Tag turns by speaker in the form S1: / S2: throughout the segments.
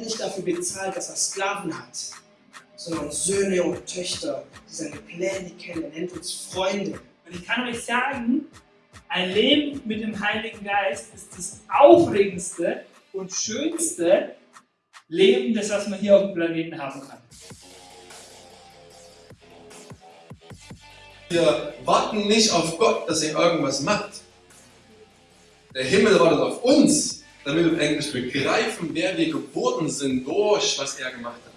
S1: nicht dafür bezahlt, dass er Sklaven hat, sondern Söhne und Töchter, die seine Pläne kennen. Er nennt uns Freunde.
S2: Und ich kann euch sagen, ein Leben mit dem Heiligen Geist ist das aufregendste und schönste Leben, das was man hier auf dem Planeten haben kann.
S3: Wir warten nicht auf Gott, dass er irgendwas macht. Der Himmel wartet auf uns, damit wir eigentlich begreifen, wer wir geworden sind durch was er gemacht hat.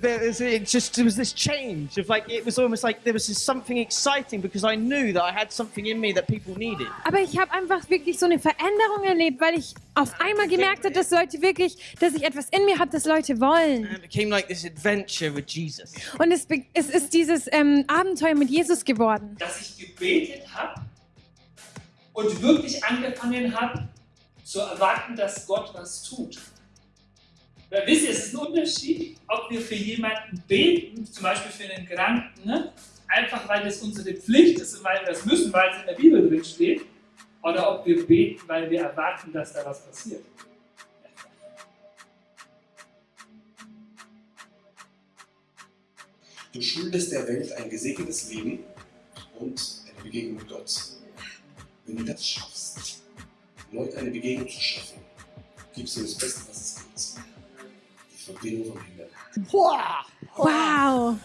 S4: there was it just there was this change of like it was almost like there was something exciting because I knew that I had something in me that people needed.
S5: Aber ich habe einfach wirklich so eine Veränderung erlebt, weil ich auf einmal gemerkt habe, dass Leute wirklich, dass ich etwas in mir habe, das Leute wollen.
S4: And it became like this adventure with Jesus.
S5: Und es, es ist dieses ähm, Abenteuer mit Jesus geworden.
S2: Dass ich gebetet habe und wirklich angefangen habe zu erwarten, dass Gott was tut. Weil wisst ihr, es ist ein Unterschied, ob wir für jemanden beten, zum Beispiel für einen Kranken, ne? einfach weil das unsere Pflicht ist und weil wir das müssen, weil es in der Bibel drin steht, oder ob wir beten, weil wir erwarten, dass da was passiert.
S6: Du schuldest der Welt ein gesegnetes Leben und eine Begegnung mit Gott. Wenn du das schaffst, Leuten eine Begegnung zu schaffen, gibst du das Beste, was es gibt. Die Verbindung vom Himmel.
S4: Wow!
S5: Wow!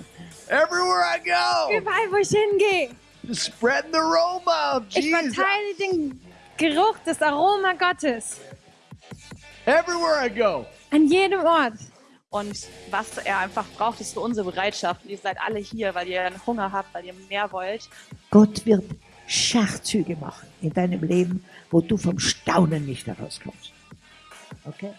S4: Everywhere I go,
S5: Überall, wo ich hingehe.
S4: spreading the aroma of
S5: Ich
S4: Jesus.
S5: verteile den Geruch, das Aroma Gottes.
S4: Everywhere I go.
S5: An jedem Ort.
S7: Und was er einfach braucht, ist für unsere Bereitschaft. Und ihr seid alle hier, weil ihr einen Hunger habt, weil ihr mehr wollt.
S8: Gott wird Schachzüge machen in deinem Leben, wo du vom Staunen nicht herauskommst. Okay?